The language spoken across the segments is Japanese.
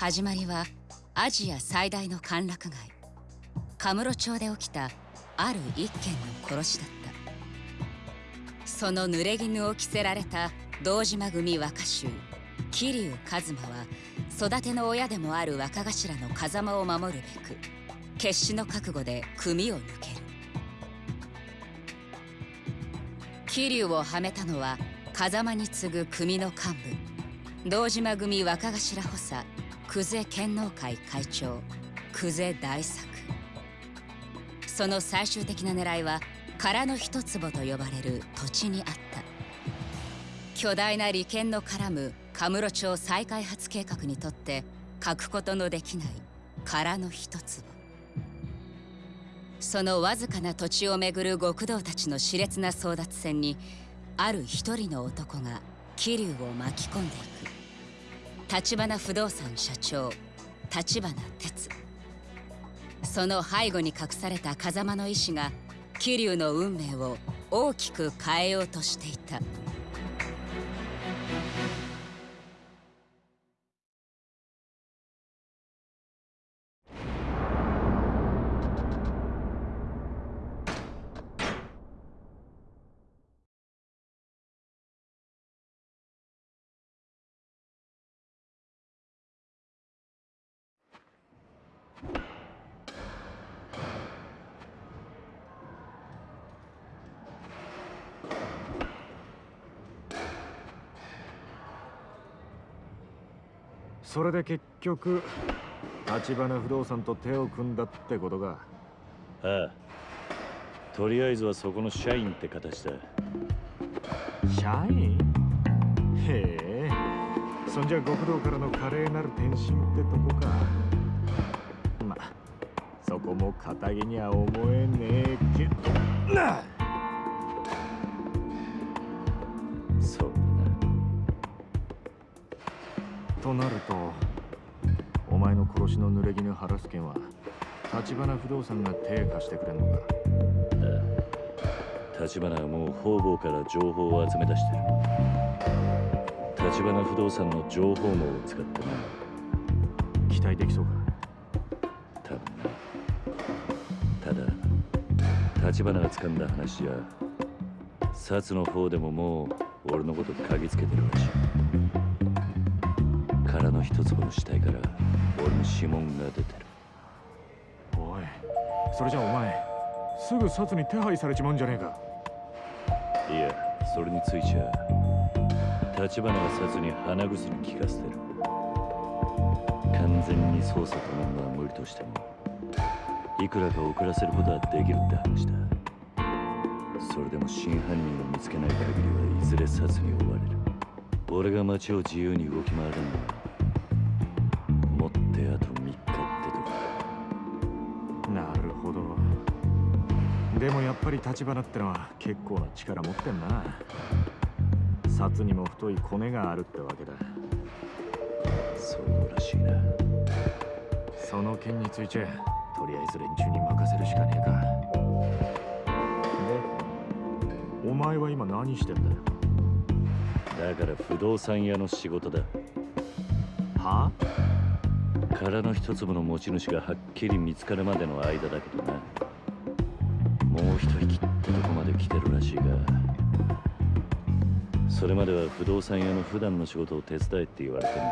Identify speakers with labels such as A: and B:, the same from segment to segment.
A: 始まりはアジア最大の歓楽街カムロ町で起きたある一件の殺しだった。その濡れ衣を着せられた堂島組若衆桐生一馬は育ての親でもある若頭の風間を守るべく決死の覚悟で組を抜ける。桐生をはめたのは風間に次ぐ組の幹部堂島組若頭補佐久世剣能会会長久世大作。その最終的な狙いは空の一坪と呼ばれる土地にあった。巨大な利権の絡むカムロ町再開発計画にとって欠くことのできない空の一坪。そのわずかな土地をめぐる極道たちの熾烈な争奪戦にある一人の男が桐生を巻き込んでいく。橘不動産社長橘哲その背後に隠された風間の意志が桐生の運命を大きく変えようとしていた。
B: それで結局橘不動産と手を組んだってことか。
C: ああ。とりあえずはそこの社員って形だ。
B: 社員？へえ。そんじゃ極道からの華麗なる転身ってとこか。まそこも堅気には思えねえけど。なとなるとお前の殺しの濡れ衣晴らす件は橘不動産が手貸してくれんのか？
C: ああ橘はもう方々から情報を集め出してる。橘不動産の情報網を使ってな
B: 期待できそうか？
C: 多分なただ橘が掴んだ話じゃ薩の方でももう俺のこと嗅ぎつけてるらしい。殻の一粒の死体から俺の指紋が出てる。
B: おいそれじゃお前すぐ札に手配されちまうんじゃねえか。
C: いやそれについちゃ立花は札に鼻薬効かせてる。完全に操作となるのは無理としてもいくらか遅らせることはできるって話だ。それでも真犯人を見つけない限りはいずれ札に追われる。俺が街を自由に動き回れんのは
B: り立花ってのは結構な力持ってんな。札にも太いコネがあるってわけだ。
C: そうらしいな。
B: その件についてとりあえず連中に任せるしかねえか。でお前は今何してんだ
C: だから不動産屋の仕事だ。
B: は
C: 殻の一粒の持ち主がはっきり見つかるまでの間だけどなてるらしいがそれまでは不動産屋の普段の仕事を手伝えって言われてんだ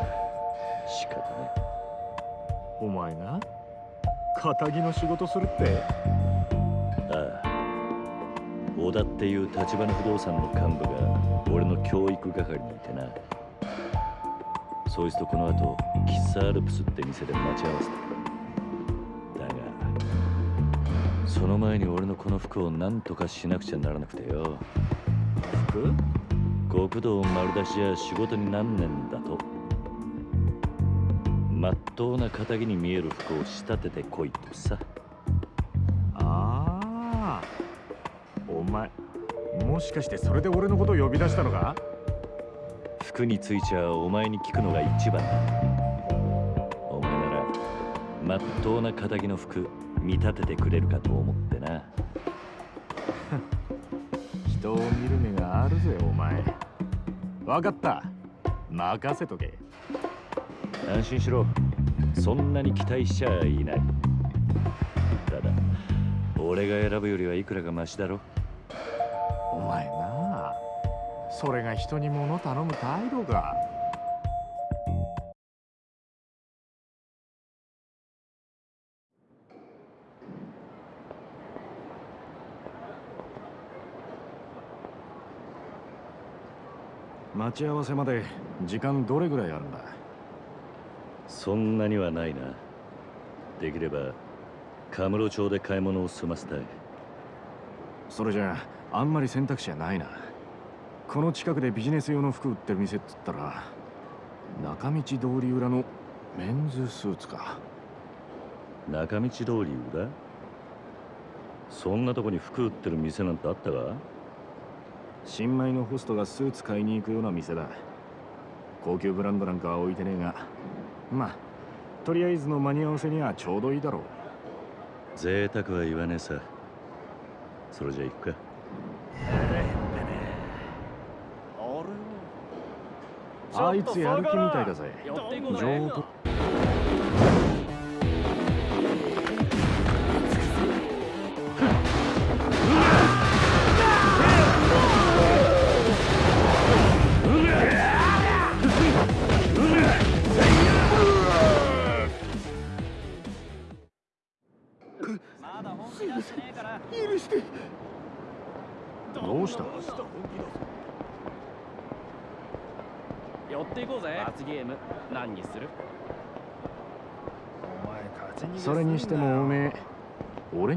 C: 仕方ね
B: お前が仇の仕事するって？
C: ああ。小田っていう立花不動産の幹部が俺の教育係にいてな。そいつとこの後喫茶アルプスって店で待ち合わせたその前に俺のこの服を何とかしなくちゃならなくてよ。
B: 服？
C: 極道丸出しじゃ仕事になんねんだと。まっとうな仇に見える服を仕立ててこいとさ。
B: ああ。お前もしかしてそれで俺のことを呼び出したのか？
C: 服についちゃお前に聞くのが一番だ。お前ならまっとうな仇の服見立ててくれるかと思ってな。
B: 人を見る目があるぜお前。分かった。任せとけ。
C: 安心しろ。そんなに期待しちゃいない。ただ俺が選ぶよりはいくらかマシだろ？
B: お前なあ。それが人に物頼む態度かち合わせまで時間どれぐらいあるんだ？
C: そんなにはないな。できればカムロ町で買い物を済ませたい。
B: それじゃああんまり選択肢はないな。この近くでビジネス用の服売ってる店っつったら中道通り裏のメンズスーツか。
C: 中道通り裏？そんなとこに服売ってる店なんてあったか？
B: 新米のホストがスーツ買いに行くような店だ。高級ブランドなんかは置いてねえが。まあとりあえずの間に合わせにはちょうどいいだろう。
C: 贅沢は言わねえさ。それじゃ行くか。
B: あいつやる気みたいだぜ。上等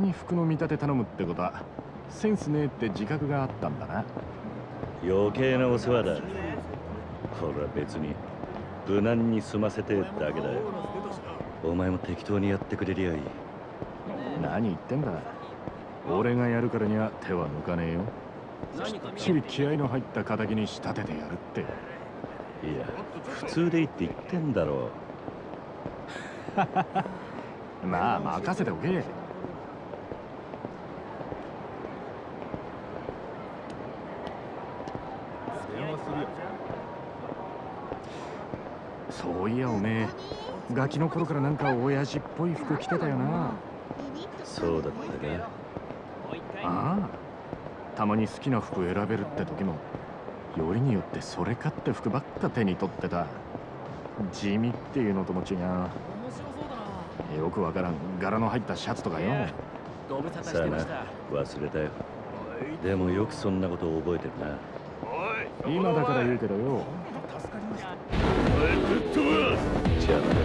D: に
B: 服の見立て頼むってことはセンスねえって自覚があったんだな。
C: 余計なお世話だ。これは別に無難に済ませてだけだよ。お前も適当にやってくれりゃいい。
B: 何言ってんだ。俺がやるからには手は抜かねえよ。きっちり気合の入った敵に仕立ててやるって。
C: いや普通でいいって言ってんだろ
B: まあ任せておけそういやおめえガキの頃からなんか親父っぽい服着てたよな。
C: そうだったか。
B: ああたまに好きな服選べるって時もよりによってそれかって服ばっか手に取ってた。地味っていうのとも違う。よくわからん。柄の入ったシャツとかよ。
C: さあな忘れたよ。でもよくそんなことを覚えてるな。
B: 今だから言うけどよ
D: やっ
B: て。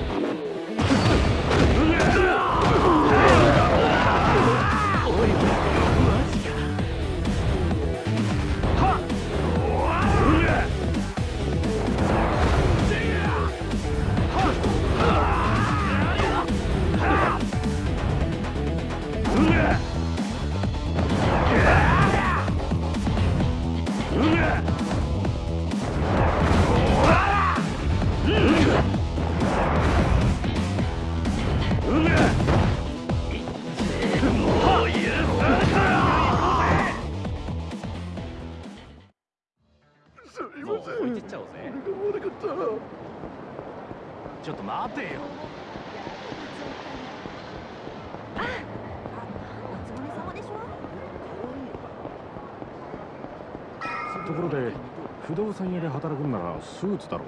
B: 不動産屋で働くんならスーツだろ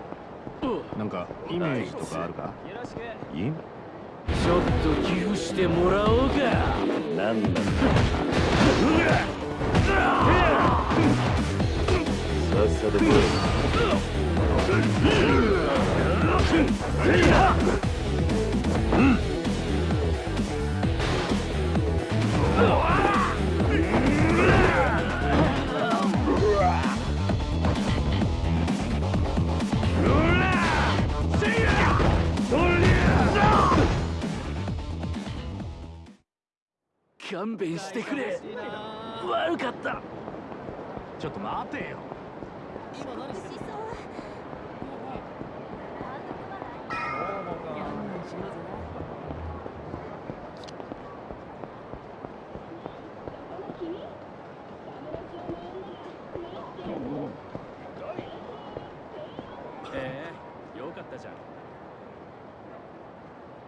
B: なんかイメージとかあるか？
C: いい？
D: ちょっと寄付してもらおうか。
C: なんだ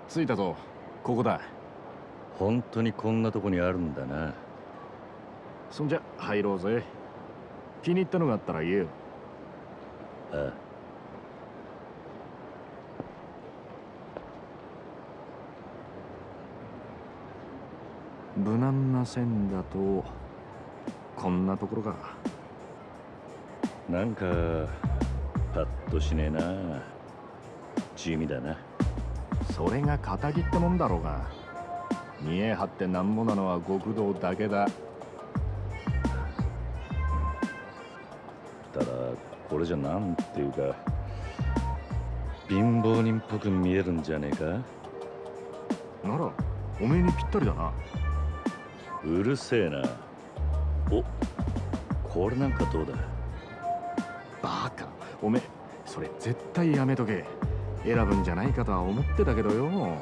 B: 着いたぞ。ここだ。
C: 本当にこんなとこにあるんだな。
B: そんじゃ入ろうぜ。気に入ったのがあったら言えよ。
C: ああ。
B: 無難な線だとこんなところか。
C: なんかパッとしねえな。地味だな
B: それが仇ってもんだろうが。見え張ってなんもなのは極道だけだ。
C: ただこれじゃなんていうか貧乏人っぽく見えるんじゃねえか？
B: ならおめえにぴったりだな。
C: うるせえな。おこれなんかどうだ？
B: バカ。おめえそれ絶対やめとけ選ぶんじゃないかとは思ってたけどよ。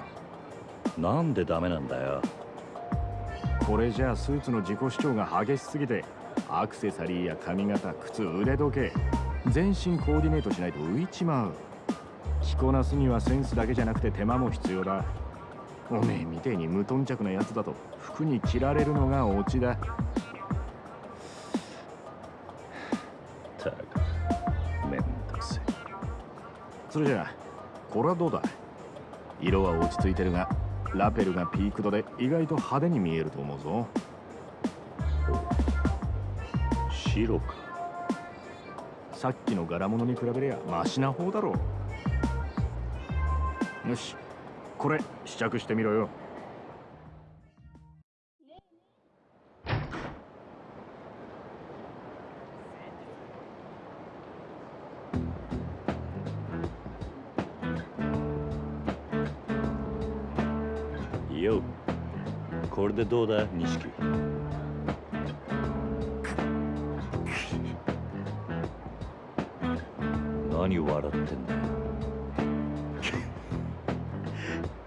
C: なんでダメなんだよ。
B: これじゃあスーツの自己主張が激しすぎてアクセサリーや髪型靴腕時計全身コーディネートしないと浮いちまう。着こなすにはセンスだけじゃなくて手間も必要だ。おめえみてえに無頓着なやつだと服に着られるのがオチだ。
C: たくめんどくせえ。
B: それじゃあこれはどうだ色は落ち着いてるがラペルがピーク度で意外と派手に見えると思うぞ。
C: 白か。
B: さっきの柄物に比べりゃマシな方だろう。よしこれ試着してみろよ。
C: でどうだ錦何笑ってんだよ。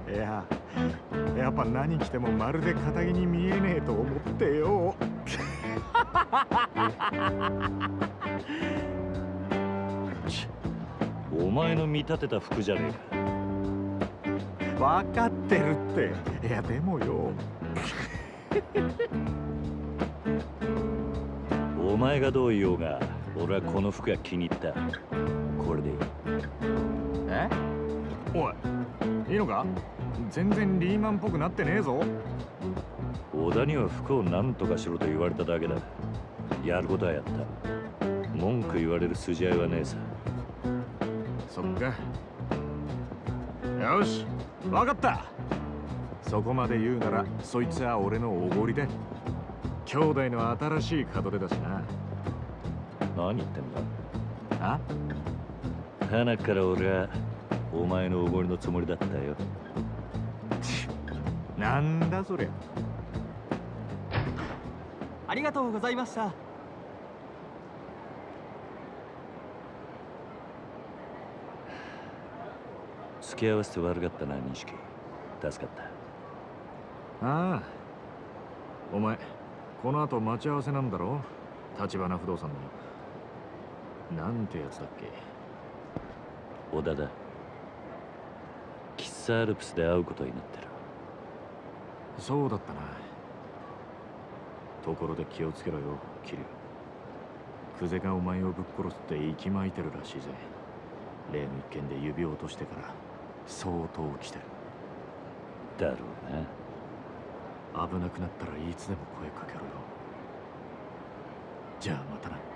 B: いややっぱ何着てもまるで肩着に見えねえと思ってよ。
C: お前の見立てた服じゃねえか。
B: 分かってるって。いやでもよ
C: お前がどう言おうが俺はこの服が気に入った。これでいい。
B: え？おいいいのか？全然リーマンっぽくなってねえぞ。
C: 小田には服を何とかしろと言われただけだ。やることはやった。文句言われる筋合いはねえさ。
B: そっか。よし分かったそこまで言うならそいつは俺のおごりだ兄弟の新しい門出だしな。
C: 何言ってんだ。
B: あ？
C: 花から俺はお前のおごりのつもりだったよ。
B: なんだそりゃ。
E: ありがとうございました。
C: 付き合わせて悪かったな錦助かった
B: ああ。お前この後待ち合わせなんだろ？立花不動産の。なんてやつだっけ？
C: 小田だ。喫茶アルプスで会うことになってる。
B: そうだったな。ところで気をつけろよ桐生久世がお前をぶっ殺すって息巻いてるらしいぜ。例の一件で指を落としてから相当来てる。
C: だろうな
B: 危なくなったらいつでも声かけろよ。じゃあまたな。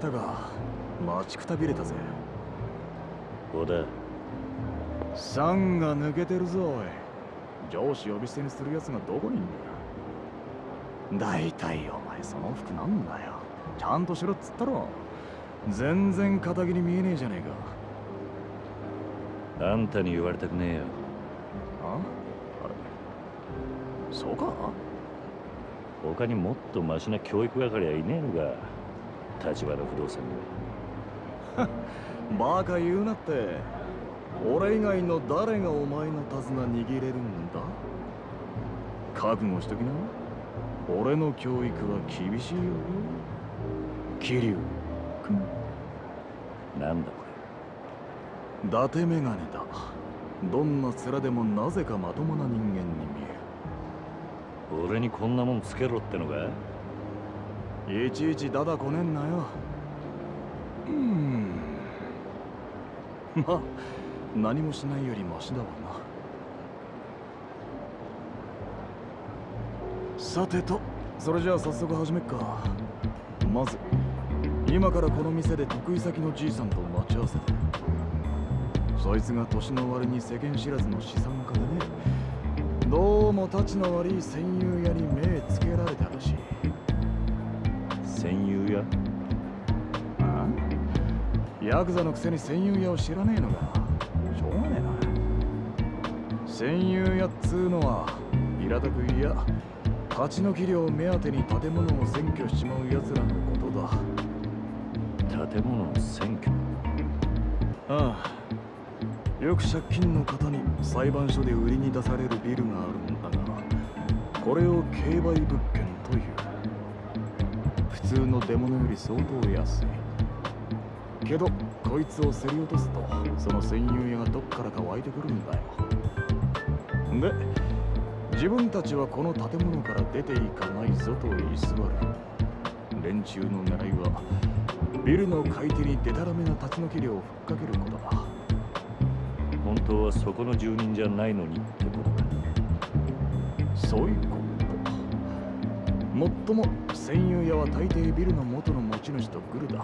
E: た
F: か待ちくたびれたぜ。
C: 織田
F: サンが抜けてるぞおい。上司呼び捨てにする奴がどこにいんだよ。大体お前その服なんだよ。ちゃんとしろっつったろ。全然肩着に見えねえじゃねえか。
C: あんたに言われたくねえよ。
F: あ？あれ？そうか？
C: 他にもっとマシな教育係はいねえのか立花不動産に
F: バカ言うなって。俺以外の誰がお前の手綱握れるんだ？覚悟しときな。俺の教育は厳しいよ。桐生君。
C: なんだこ
F: 伊達メガネだ。どんな面でもなぜかまともな人間に見え
C: れ俺にこんなもんつけろってのか？
F: るいちいちダダこねんなよ。うーん。ま あ何もしないよりマシだわな。さてとそれじゃあ早速始めっか。まず今からこの店で得意先のじいさんと待ち合わせてそいつが年の割に世間知らずの資産家でね。どうも立ちの悪い戦友屋に目つけられたらしい
C: 戦友や
F: ああ。ヤクザのくせに戦友屋を知らねえのかしょうがねえな。戦友屋っつうのは平たく言や立ち退き料目当てに建物を占拠しちまう奴らのことだ。
C: 建物の占拠？
F: ああ。よく借金の方に裁判所で売りに出されるビルがあるんだがこれを競売物件通の出物より相当安い。けどこいつを競り落とすとその占有屋がどっからか湧いてくるんだよ。で自分たちはこの建物から出ていかないぞと居座る。連中の狙いはビルの買い手にデタラメな立ち退き料をふっかけることだ。
C: 本当はそこの住人じゃないのにってことか
F: そういうこともっとも占有屋は大抵ビルの元の持ち主とグルだ。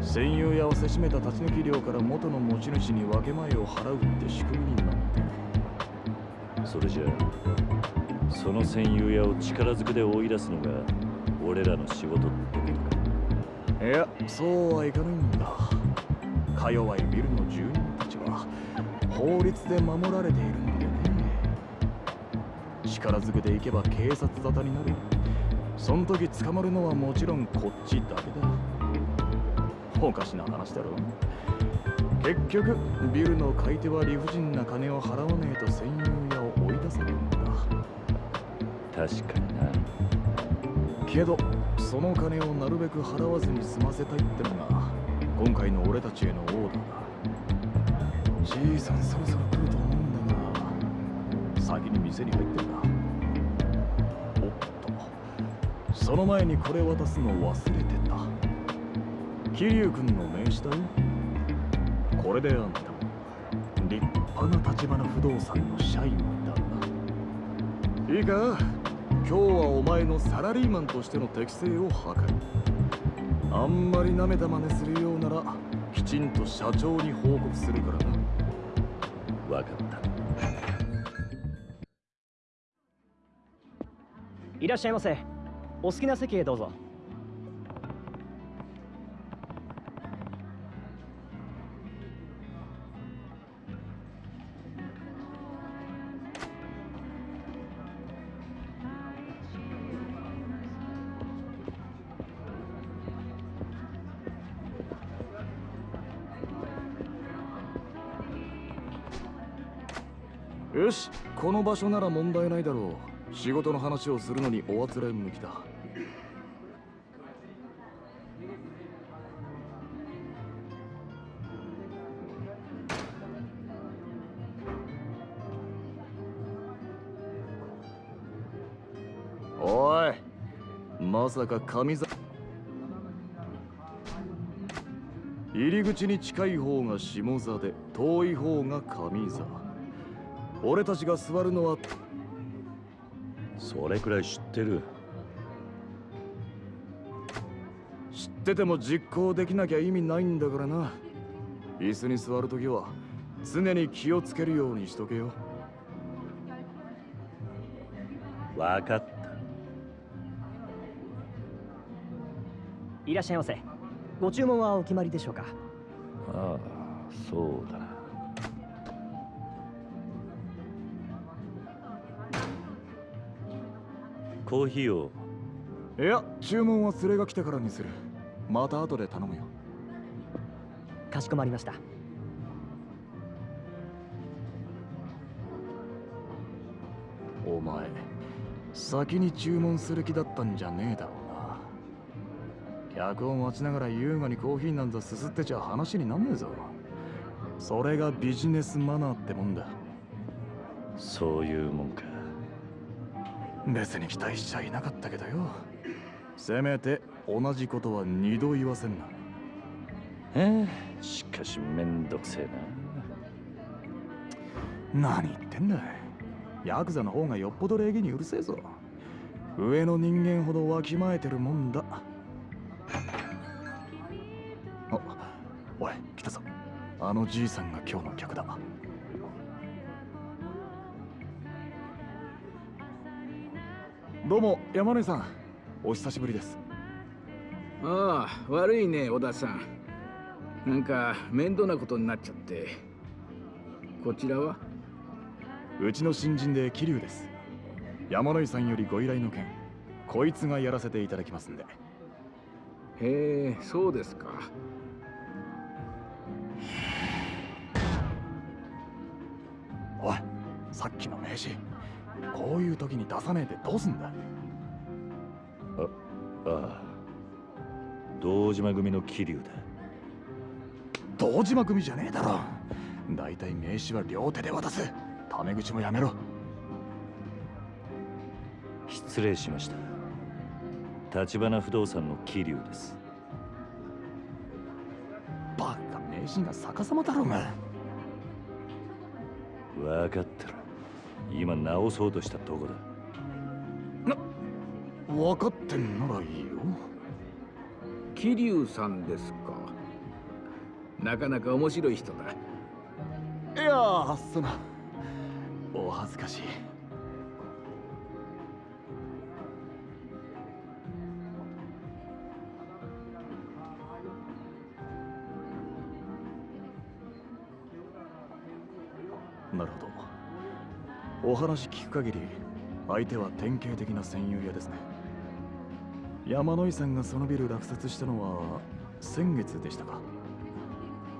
F: 占有屋をせしめた立ち退き料から元の持ち主に分け前を払うって仕組みになって。る
C: それじゃあその戦友屋を力ずくで追い出すのが俺らの仕事ってことか。
F: いやそうはいかないんだ。か弱いビルの住人たちは法律で守られている力ずくで行けば警察沙汰になる。そん時捕まるのはもちろんこっちだけだ。おかしな話だろ結局ビルの買い手は理不尽な金を払わねえと占有屋を追い出せるんだ。
C: 確かにな。
F: けどその金をなるべく払わずに済ませたいってのが今回の俺たちへのオーダーだ。じいさんそろそろ来ると思うんだが先に店に入ってるなその前にこれ渡すの忘れてた。桐生君の名刺だよ。これであんた立派な立花不動産の社員だな。いいか今日はお前のサラリーマンとしての適性を図る。あんまり舐めた真似するようならきちんと社長に報告するからな。
C: わかった。
D: いらっしゃいませ。お好きな席へどうぞ。
F: よしこの場所なら問題ないだろう。仕事の話をするのにおあつらえ向きだ。おいまさか神座。入り口に近い方が下座で遠い方が上座。俺たちが座るのは
C: それくらい知ってる。
F: ってても実行できなきゃ意味ないんだからな。椅子に座るときは常に気をつけるようにしとけよ。
C: わかった。
E: いらっしゃいませ。ご注文はお決まりでしょうか？
C: ああそうだなコーヒーを。
F: いや注文は連れが来てからにする。また後で頼むよ。
E: かしこまりました。
F: お前先に注文する気だったんじゃねえだろうな。客を待ちながら優雅にコーヒーなんざすすってちゃ話になんねえぞ。それがビジネスマナーってもんだ。
C: そういうもんか
F: 別に期待しちゃいなかったけどよ。せめて同じことは二度言わせんな。
C: ええしかしめんどくせえな。
F: 何言ってんだヤクザの方がよっぽど礼儀にうるせえぞ。上の人間ほどわきまえてるもんだ。あおい来たぞ。あのじいさんが今日の客だどうも山根さんお久しぶりです。
G: ああ悪いね小田さん。なんか面倒なことになっちゃって。こちらは？
F: うちの新人で桐生です。山野井さんよりご依頼の件こいつがやらせていただきますんで。
G: へえそうですか。
F: おいさっきの名刺こういう時に出さねえでどうすんだ？
C: ああ堂島組の桐生だ。
F: 堂島組じゃねえだろ。だいたい名刺は両手で渡す。タメ口もやめろ。
C: 失礼しました。橘不動産の桐生です。
F: バカ名刺が逆さまだろうが。
C: 分かってる今直そうとしたとこだ。
F: 分かってんならいいよ。
G: 桐生さんですか。なかなか面白い人だ。
F: いやーそのお恥ずかしいお話聞く限り相手は典型的な戦友屋ですね。山野井さんがそのビル落札したのは先月でしたか。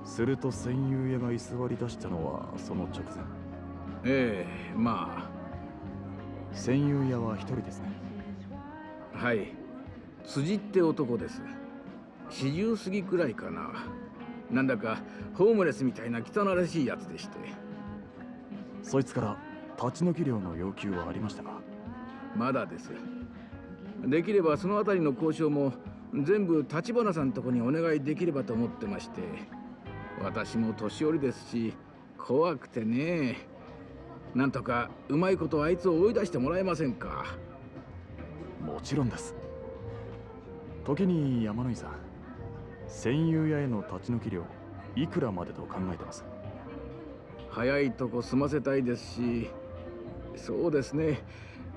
F: すると戦友屋が居座り出したのはその直前。
G: ええま
F: 戦友屋は一人ですね。
G: あはい。辻って男です。40過ぎくらいかな。なんだかホームレスみたいな汚らしいやつでして。
F: そいつから立ち退き料の要求はありましたか？
G: まだです。できればそのあたりの交渉も全部立花さんとこにお願いできればと思ってまして。私も年寄りですし怖くてね。なんとかうまいことあいつを追い出してもらえませんか。
F: もちろんです。時に山野井さん戦友屋への立ち退き料いくらまでと考えてます？
G: 早いとこ済ませたいですしそうですね。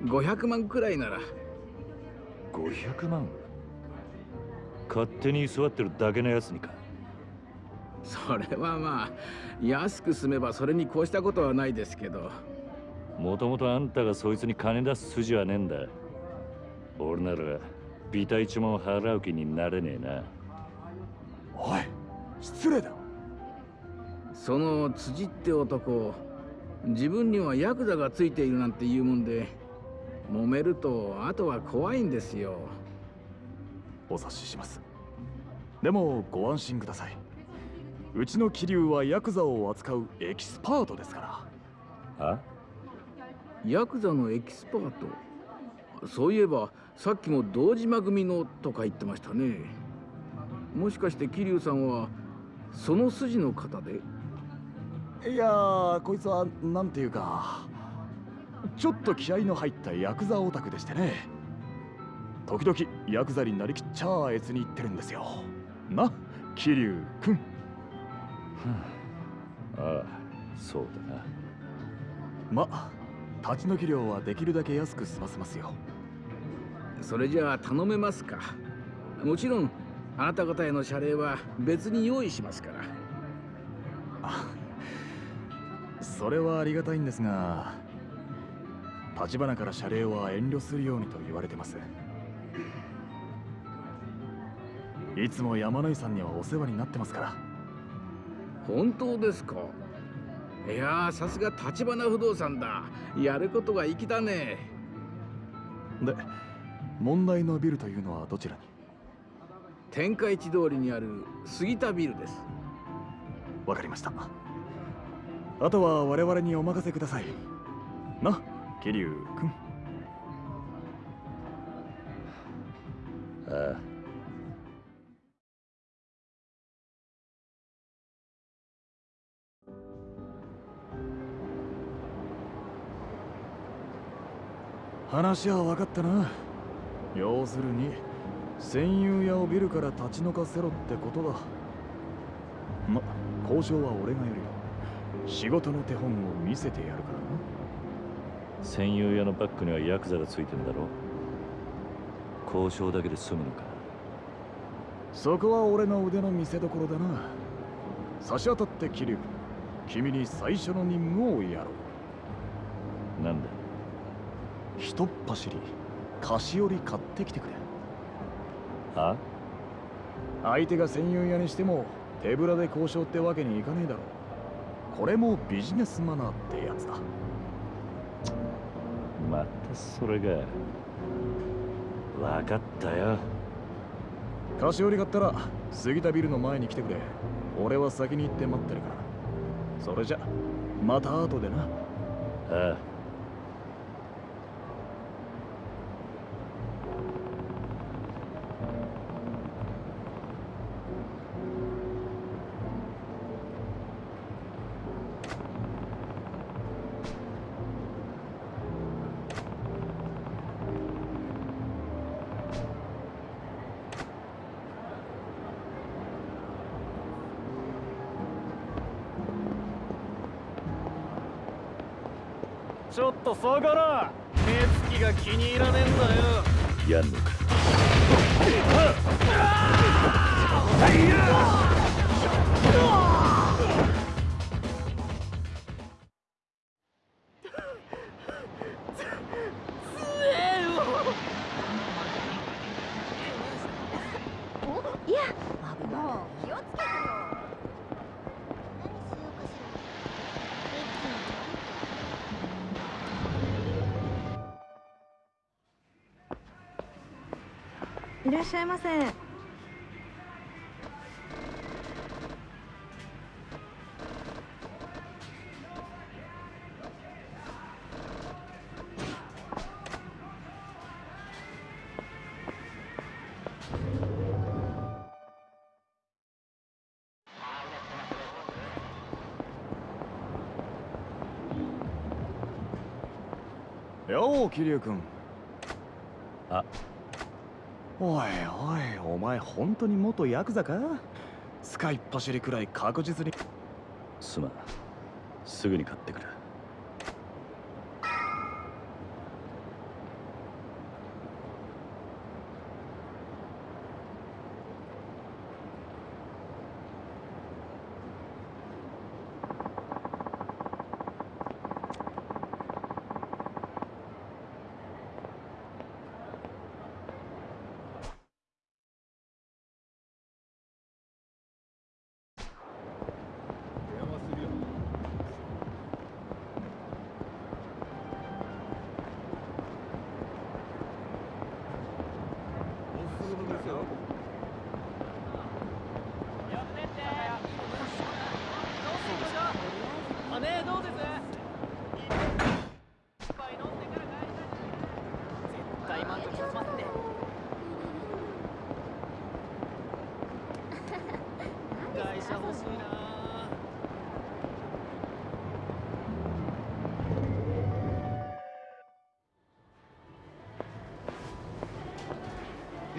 G: 500万くらいなら。
C: 500万？勝手に居座ってるだけのやつにか。
G: それはまあ安く済めばそれに越したことはないですけど。
C: もともとあんたがそいつに金出す筋はねえんだ。俺ならビタ一文払う気になれねえな。
F: おい失礼だ
G: その辻って男自分にはヤクザがついているなんて言うもんで揉めるとあとは怖いんですよ。
F: お察しします。でもご安心ください。うちの桐生はヤクザを扱うエキスパートですから。
C: あ
G: ヤクザのエキスパート？そういえばさっきも堂島組のとか言ってましたね。もしかして桐生さんはその筋の方で？
F: いやーこいつはなんていうかちょっと気合の入ったヤクザオタクでしてね。時々ヤクザになりきっちゃあえつに言ってるんですよ。な桐生くん。
C: ああそうだな。
F: ま立ち退き料はできるだけ安く済ませますよ。
G: それじゃあ頼めますか。もちろんあなた方への謝礼は別に用意しますから
F: それはありがたいんですが立花から謝礼は遠慮するようにと言われてます。いつも山野井さんにはお世話になってますから。
G: 本当ですか？いやーさすが立花不動産だ。やることが粋だね。
F: で問題のビルというのはどちらに？
G: 天下一通りにある杉田ビルです。
F: わかりましたあとは我々にお任せください。な桐生くん。
C: ああ。
F: 話は分かったな。要するに戦友屋をビルから立ち退かせろってことだ。ま交渉は俺がやるよ仕事の手本を見せてやるからな。
C: 戦友屋のバックにはヤクザがついてんだろ。交渉だけで済むのか。
F: そこは俺の腕の見せ所だな。差し当たって桐生君に最初の任務をやろう。
C: なんだ？
F: ひとっ走り。菓子折り買ってきてくれ。
C: は
F: 相手が戦友屋にしても手ぶらで交渉ってわけにいかねえだろこれもビジネスマナーってやつだ。
C: またそれが。分かったよ。
F: 菓子折り買ったら杉田ビルの前に来てくれ。俺は先に行って待ってるから。それじゃまた後でな。
C: ああ
D: ちょっと下がら目つきが気に入らねえんだよ。
C: やんのか？
H: い
I: ゃいませ。
F: よう桐生君
C: あ
F: おいおいお前本当に元ヤクザか？使いっ走りくらい確実に。
C: すまん。すぐに買ってくる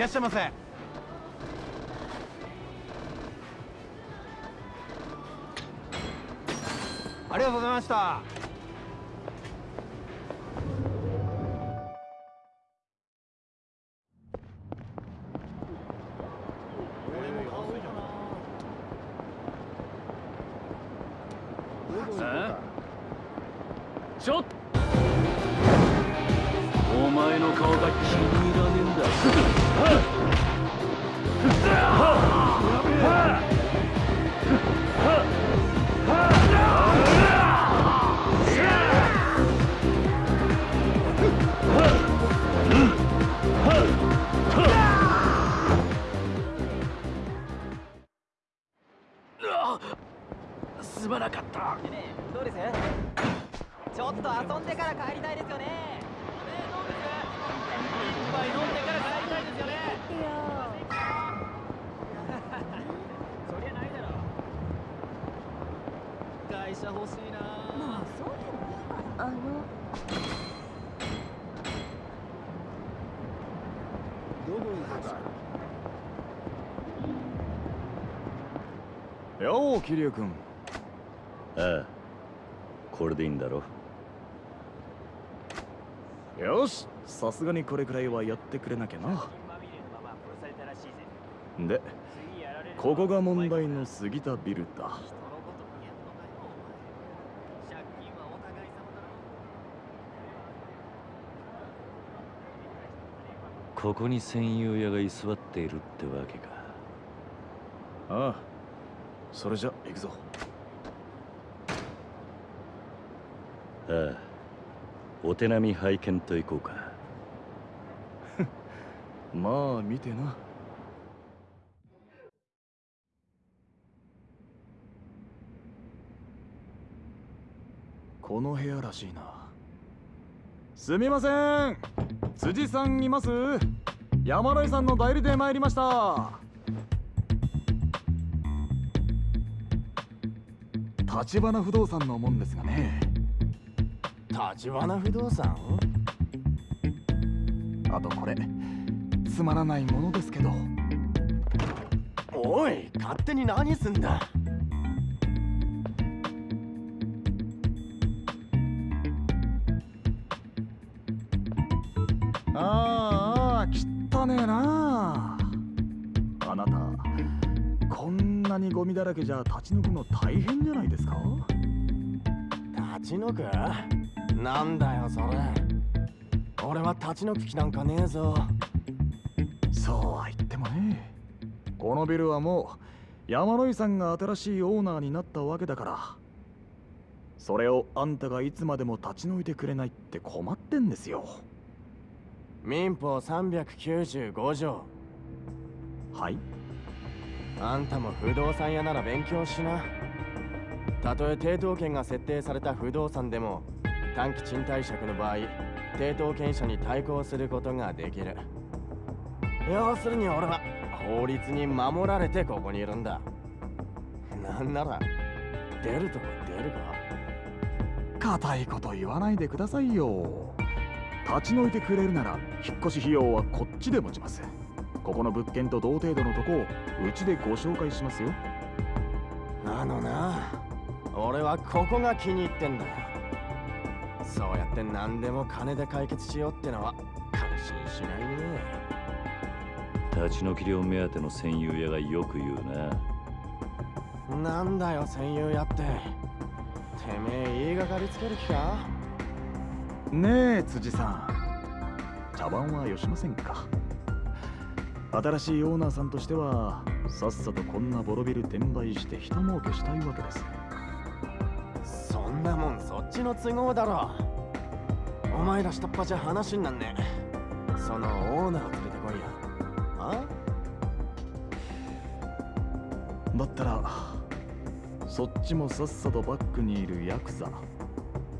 J: っしゃいませありがとうございました。
F: 桐生君。
C: ああ。これでいいんだろ？
F: よしさすがにこれくらいはやってくれなきゃな。でここが問題の杉田ビルだ。
D: こ
C: ここに戦友屋が居座っているってわけか。
F: ああそれじゃ行くぞ。
C: ああ。お手並み拝見といこうか。
F: まあ見てな。この部屋らしいな。すみません。辻さんいます。山田井さんの代理で参りました立花不動産のもんですがね。
J: 立花不動産？
F: あとこれつまらないものですけど。
J: おい勝手に何すんだ？
F: ああ汚ねえなあなたなにゴミだらけじゃ立ち退くの大変じゃないですか？
J: 立ち退く？なんだよそれ。俺は立ち退く気なんかねえぞ。
F: そうは言ってもね。このビルはもう山野井さんが新しいオーナーになったわけだから。それをあんたがいつまでも立ち退いてくれないって困ってんですよ。
J: 民法395条。
F: はい
J: あんたも不動産屋なら勉強しな。たとえ抵当権が設定された不動産でも短期賃貸借の場合抵当権者に対抗することができる。要するに俺は法律に守られてここにいるんだ。なんなら出るとこ出るか
F: 固いこと言わないでくださいよ。立ち退いてくれるなら引っ越し費用はこっちで持ちます。ここの物件と同程度のとこをうちでご紹介しますよ。
J: あのな。俺はここが気に入ってんだよ。そうやって何でも金で解決しようってのは感心しないね。
C: 立ち退き料目当ての戦友屋がよく言うな。
J: なんだよ戦友やって。てめえ言いがかりつける気か？
F: ねえ辻さん。茶番はよしませんか？新しいオーナーさんとしてはさっさとこんなボロビル転売して人儲けしたいわけです。
J: そんなもんそっちの都合だろ。お前ら下っ端じゃ話になんねえ。そのオーナー連れてこいよあ？
F: だったらそっちもさっさとバックにいるヤクザ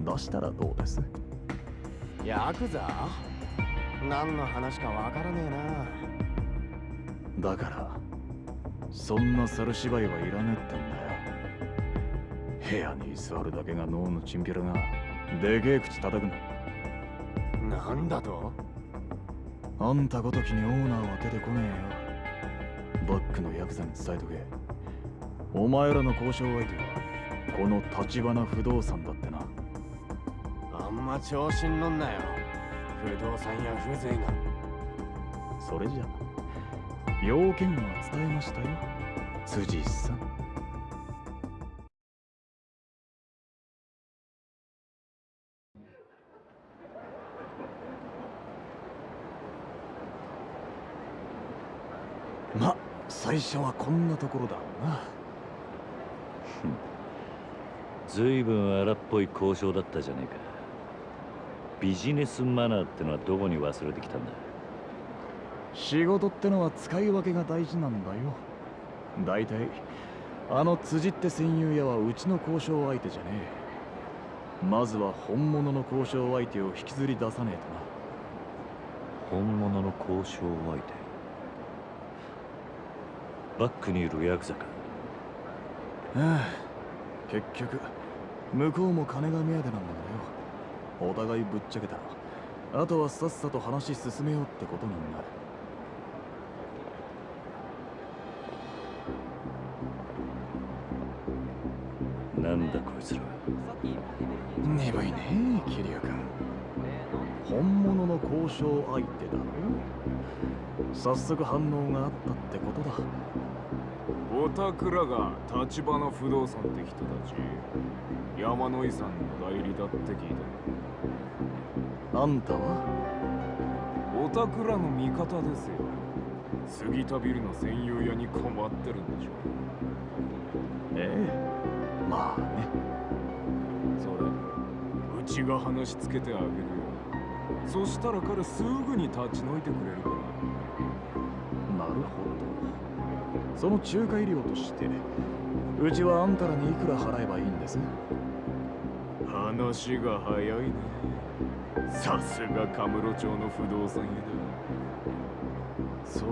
F: 出したらどうです？
J: ヤクザ？何の話かわからねえな
F: だからそんな猿芝居はいらねえってんだよ。部屋に座るだけが脳のチンピラがでけえ口叩くな
J: なんだと？
F: あんたごときにオーナーは出てこねえよ。バックのヤクザに伝えとけ。お前らの交渉相手はこの立花不動産だってな。
J: あんま調子に乗んなよ。不動産や風情が
F: それじゃ要件は伝えましたよ。辻さん。ま最初はこんなところだろうな。
C: ずいぶん荒っぽい交渉だったじゃねえか。ビジネスマナーってのはどこに忘れてきたんだ？
F: 仕事ってのは使い分けが大事なんだよ。大体あの辻って戦友屋はうちの交渉相手じゃねえ。まずは本物の交渉相手を引きずり出さねえとな。
C: 本物の交渉相手？バックにいるヤクザか？
F: ああ結局向こうも金が目当てなんだけどよ。お互いぶっちゃけたらあとはさっさと話進めようってことになるね桐生君本物の交渉相手だ。ろ早速反応があったってことだ。
B: おたくらが立花不動産って人たち山野井さんの代理だって聞い
F: あんたは？
B: たおたくらの味方ですよ。杉田ビルの専用屋に困ってるんでしょ
F: ええ。まあね。
B: それうちが話つけてあげるよ。そしたら彼すぐに立ち退いてくれるから。
F: なるほど。その仲介料としてうちはあんたらにいくら払えばいいんです？
B: 話が早いね。さすがカムロ町の不動産屋だ。そう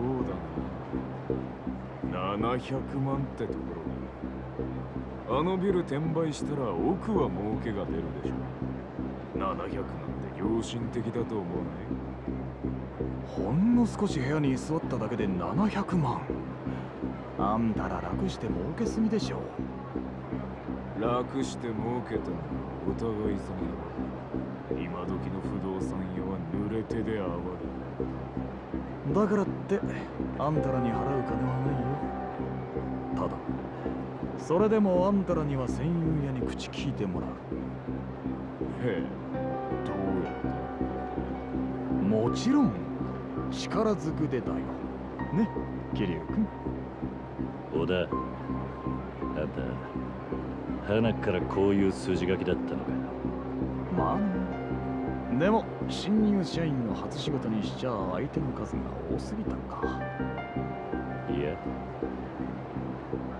B: だな。700万ってところ。だあのビル転売したら奥は儲けが出るでしょ700なんて良心的だと思わない
F: ほんの少し部屋に居座っただけで700万。あんたら楽して儲けすぎでしょ。
B: 楽して儲けたのはお互い様だ。今時の不動産屋は濡れ手で暴れ
F: だからってあんたらに払う金はないよ。ただそれでもあんたらには戦友屋に口聞いてもらう。
B: へえ
F: もちろん力ずくでだよ。ね桐生君
C: 小田あんた花からこういう筋書きだったのか。
F: まあね。でも新入社員の初仕事にしちゃ相手の数が多すぎたか。
C: いや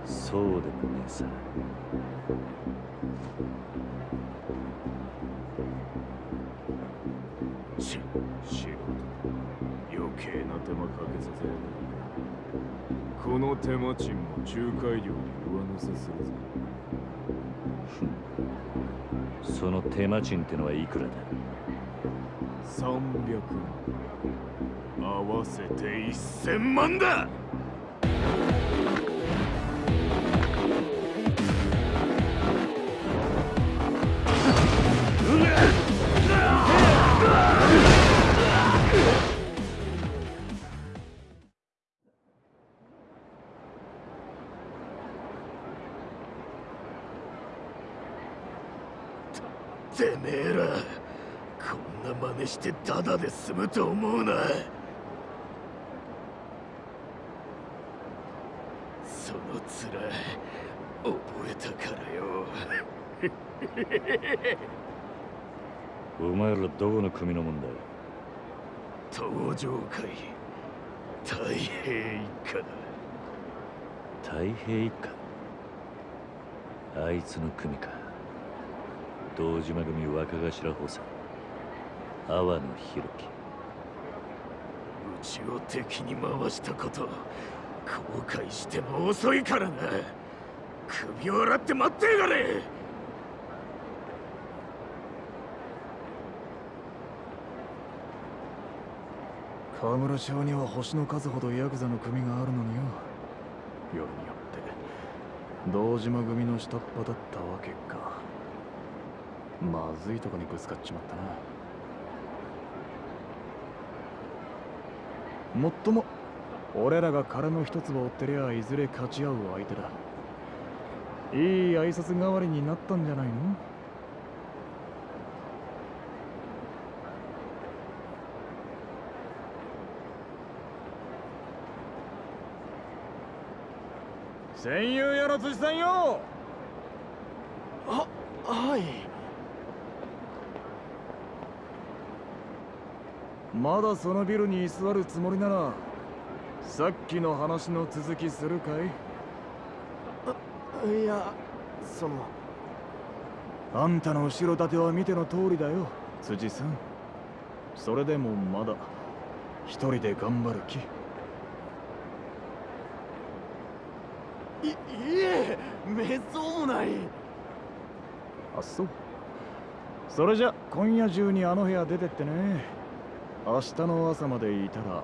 C: そうでもねえさ
B: 計な手間かけさせこの手間賃も仲介料に上乗せするぜ。
C: その手間賃ってのはいくらだ
B: ？300万。合わせて1000万だしてタダで済むと思うな。その面覚えたからよ。
C: お前らどこの組のもんだ
B: 登場会太平一家だ。
C: 太平一家？あいつの組か。堂島組若頭補佐阿波野弘樹
B: うちを敵に回したこと後悔しても遅いからな。首を洗って待ってやがれ。
F: 河村町には星の数ほどヤクザの組があるのによ。よりによって堂島組の下っ端だったわけか。まずいとこにぶつかっちまったな。もっとも俺らが殻の一粒を追ってりゃいずれ勝ち合う相手だ。いい挨拶代わりになったんじゃないの？戦友やら辻さんよ！
J: ははい。
F: まだそのビルに居座るつもりならさっきの話の続きするかい？
J: いやその。
F: あんたの後ろ盾は見ての通りだよ辻さん。それでもまだ一人で頑張る気。
J: いいえめっそうもない。
F: あそう。それじゃ今夜中にあの部屋出てってね明日の朝までいたら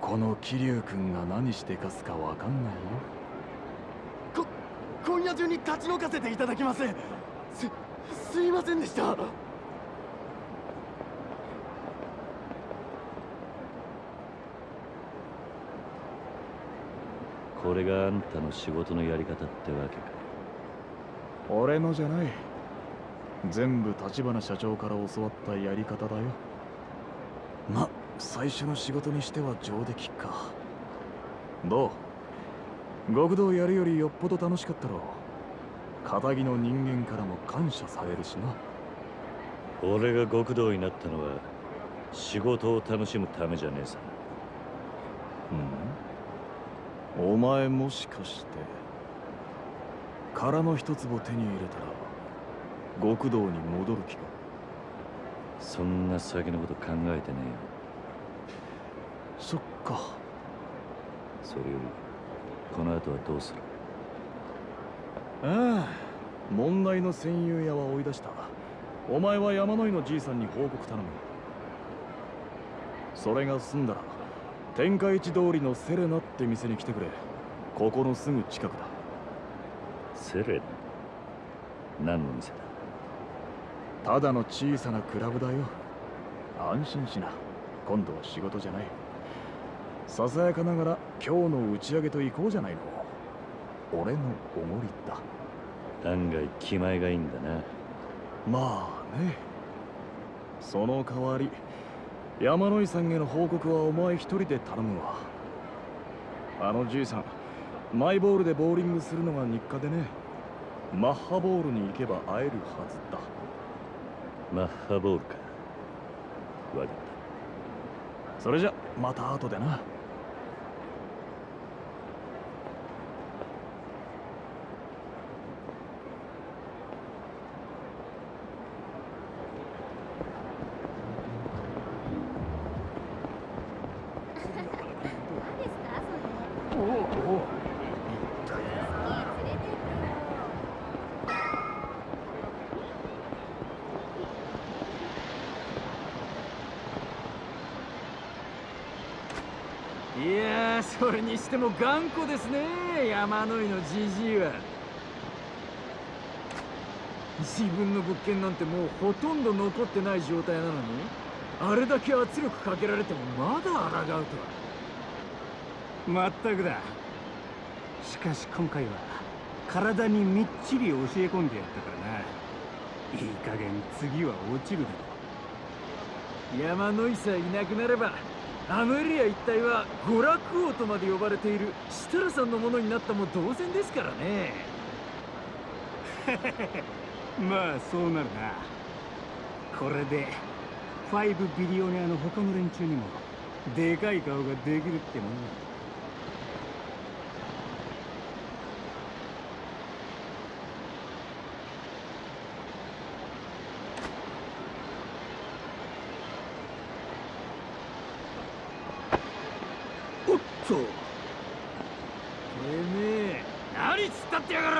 F: この桐生君が何してかすかわかんないよ。
J: こ今夜中に立ち退かせていただきます。すすいませんでした。
C: これがあんたの仕事のやり方ってわけか。
F: 俺のじゃない。全部立花社長から教わったやり方だよま最初の仕事にしては上出来か。どう？極道やるよりよっぽど楽しかったろ片木の人間からも感謝されるしな。
C: 俺が極道になったのは仕事を楽しむためじゃねえさ。
F: うん。お前もしかして殻の一粒手に入れたら極道に戻る気か？
C: そんな先のこと考えてねえよ。
F: そっか。
C: それよりこの後はどうする？
F: ああ問題の戦友屋は追い出した。お前は山野井のじいさんに報告頼むそれが済んだら天下一通りのセレナって店に来てくれ。ここのすぐ近くだ。
C: セレナ？何の店だ？
F: ただの小さなクラブだよ。安心しな。今度は仕事じゃない。ささやかながら今日の打ち上げと行こうじゃないの。俺のおごりだ。
C: 案外気前がいいんだな。
F: まあね。その代わり山野井さんへの報告はお前一人で頼むわ。あのじいさんマイボールでボーリングするのが日課でね。マッハボールに行けば会えるはずだ
C: マッハボールかわかった
F: それじゃまた後でな
G: いやーそれにしても頑固ですね。山野井のじじいは。自分の物件なんてもうほとんど残ってない状態なのにあれだけ圧力かけられてもまだ抗うとは。
K: まったくだ。しかし今回は体にみっちり教え込んでやったからな。いい加減次は落ちるだろ
G: 山野井さえいなくなればアムリア一帯は娯楽王とまで呼ばれている設楽さんのものになったも同然ですからね。
K: まあそうなるな。これでファイブビリオネアの他の連中にもでかい顔ができるってもんだ
G: おっとてめえ何突っ立ってやがる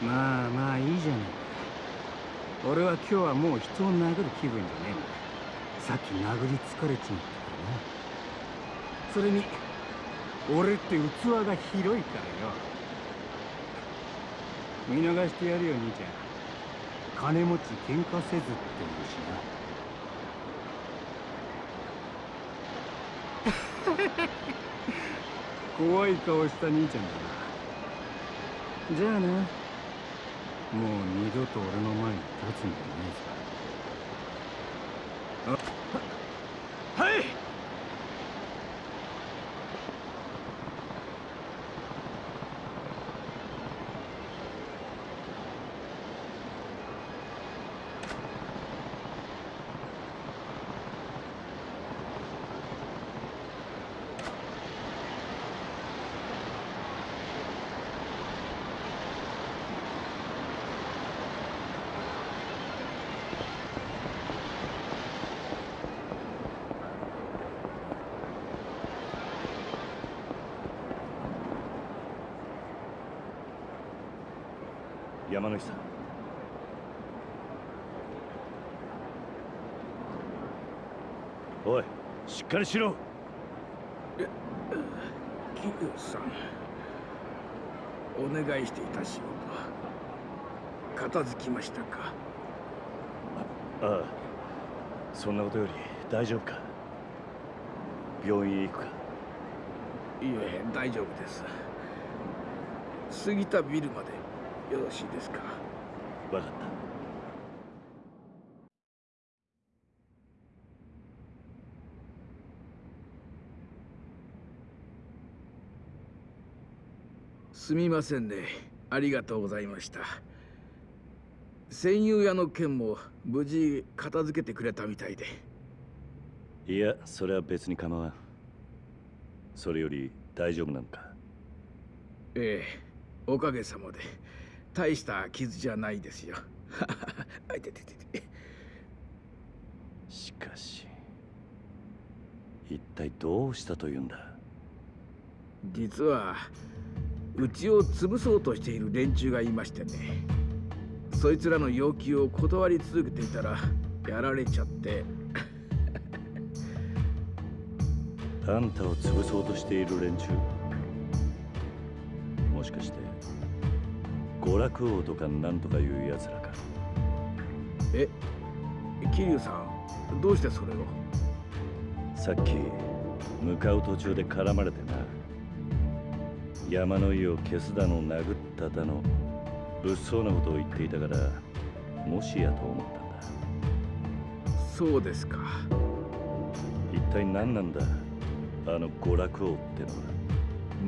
K: まあまあいいじゃない俺は今日はもう人を殴る気分じゃねえ。さっき殴り疲れちまったからなそれに俺って器が広いからよ。見逃してやるよ兄ちゃん。金持ち喧嘩せずって言うしな。怖い顔した兄ちゃんだな。じゃあなもう二度と俺の前に立つんじゃねえぞ。はい。
C: 山口さん。おいしっかりしろ。
G: 桐生さんお願いしていた仕事片付きましたか？
C: ああそんなことより大丈夫か？病院へ行くか？
G: いえ大丈夫です。過ぎたビルまでよろしいですか？
C: 分かった。
G: すみませんね。ありがとうございました。戦友屋の件も無事片付けてくれたみたいで。
C: いやそれは別に構わん。それより大丈夫なのか？
G: ええおかげさまで大した傷じゃないですよ。あいてててて
C: しかし一体どうしたというんだ？
G: 実はうちを潰そうとしている連中がいましてね。そいつらの要求を断り続けていたらやられちゃって。
C: あんたを潰そうとしている連中もしかして娯楽王とかなんとかいうやつらか。
G: え桐生さんどうしてそれを？
C: さっき向かう途中で絡まれてな。山の井を消すだの殴っただの物騒なことを言っていたからもしやと思ったんだ。
G: そうですか。
C: 一体何なんだあの娯楽王ってのは。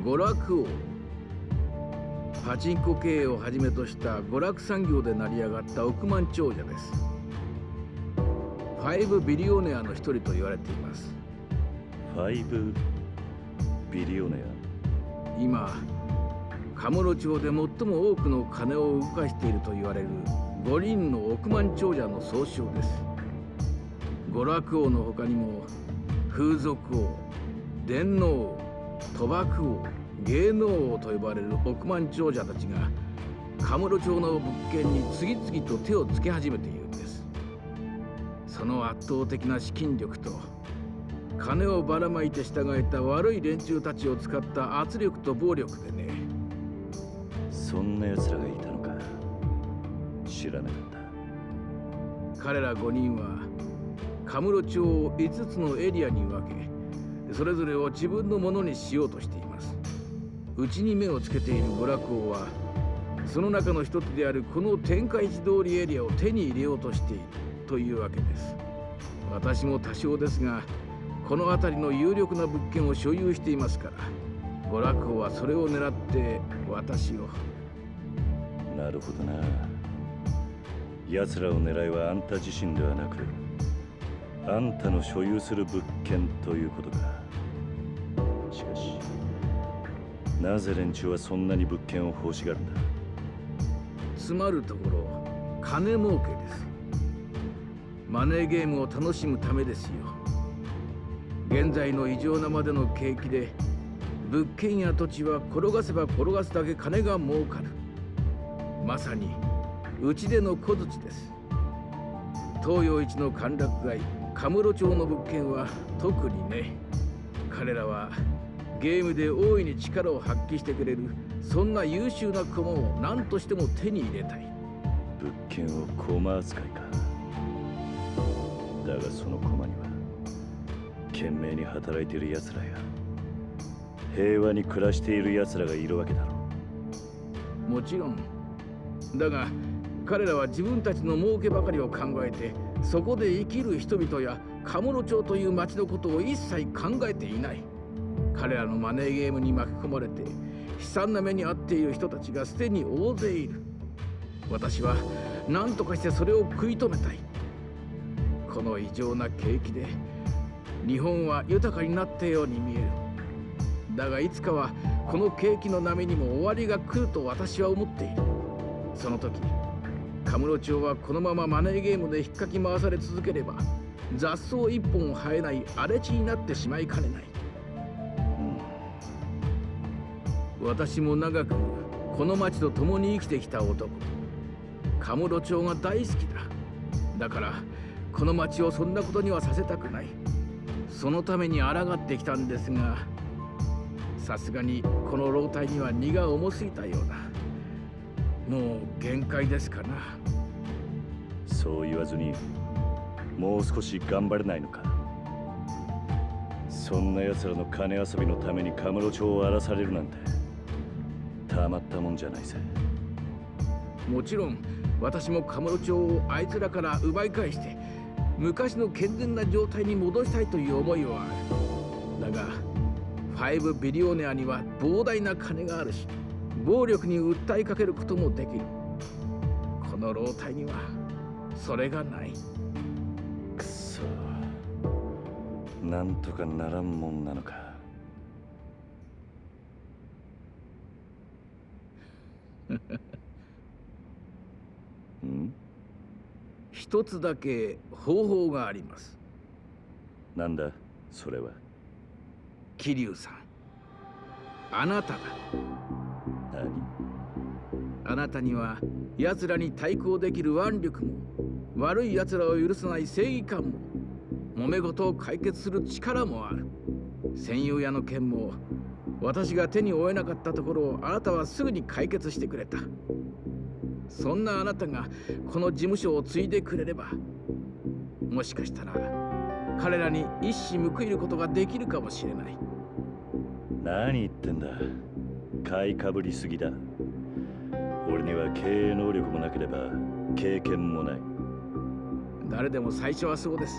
G: 娯楽王？パチンコ経営をはじめとした娯楽産業で成り上がった億万長者です。ファイブビリオネアの一人と言われています。
C: ファイブビリオネ
G: 今カムロ町で最も多くの金を動かしていると言われる5人の億万長者の総称です。娯楽王の他にも風俗王電脳王賭博王芸能王と呼ばれる億万長者たちがカムロ町の物件に次々と手をつけ始めているんです。その圧倒的な資金力と金をばらまいて従えた悪い連中たちを使った圧力と暴力でね。
C: そんな奴らがいたのか。知らなかった。
G: 彼ら5人はカムロ町を5つのエリアに分けそれぞれを自分のものにしようとしてうちに目をつけている娯楽王はその中の一つであるこの天下一通りエリアを手に入れようとしているというわけです。私も多少ですがこの辺りの有力な物件を所有していますから娯楽王はそれを狙って私を。
C: なるほどな。奴らを狙いはあんた自身ではなくあんたの所有する物件ということか。しかしなぜ連中はそんなに物件を欲しがるんだ？
G: つまるところ金儲けです。マネーゲームを楽しむためですよ。現在の異常なまでの景気で物件や土地は転がせば転がすだけ金が儲かる。まさにうちでの小槌です。東洋一の歓楽街カムロ町の物件は特にね。彼らはゲームで大いに力を発揮してくれるそんな優秀な駒を何としても手に入れたい。
C: 物件を駒扱いか。だがその駒には懸命に働いている奴らや平和に暮らしている奴らがいるわけだろ
G: もちろんだが彼らは自分たちの儲けばかりを考えてそこで生きる人々やカムロ町という町のことを一切考えていない彼らのマネーゲームに巻き込まれて悲惨な目に遭っている人たちがすでに大勢いる。私は何とかしてそれを食い止めたい。この異常な景気で日本は豊かになったように見える。だがいつかはこの景気の波にも終わりが来ると私は思っている。その時カムロ町はこのままマネーゲームで引っかき回され続ければ雑草一本生えない荒れ地になってしまいかねない、私も長くこの町と共に生きてきた男。カムロ町が大好きだ。だからこの町をそんなことにはさせたくない。そのために抗ってきたんですがさすがにこの老体には荷が重すぎたようだ。もう限界ですかな。
C: そう言わずにもう少し頑張れないのか。そんな奴らの金遊びのためにカムロ町を荒らされるなんて。たまったもんじゃないぜ
G: もちろん私もカムロ町をあいつらから奪い返して昔の健全な状態に戻したいという思いはある。だが5ビリオネアには膨大な金があるし暴力に訴えかけることもできる。この老体にはそれがない。
C: くそ。なんとかならんもんなのかん？
G: 一つだけ方法があります。
C: なんだ？それは？
G: 桐生さん。あなただ
C: 何？
G: あなたには奴らに対抗できる腕力も悪い奴らを許さない正義感も揉め事を解決する力もある。専用屋の件も私が手に負えなかったところをあなたはすぐに解決してくれた。そんなあなたがこの事務所を継いでくれればもしかしたら彼らに一矢報いることができるかもしれない。
C: 何言ってんだ。買いかぶりすぎだ。俺には経営能力もなければ経験もない。
G: 誰でも最初はそうです。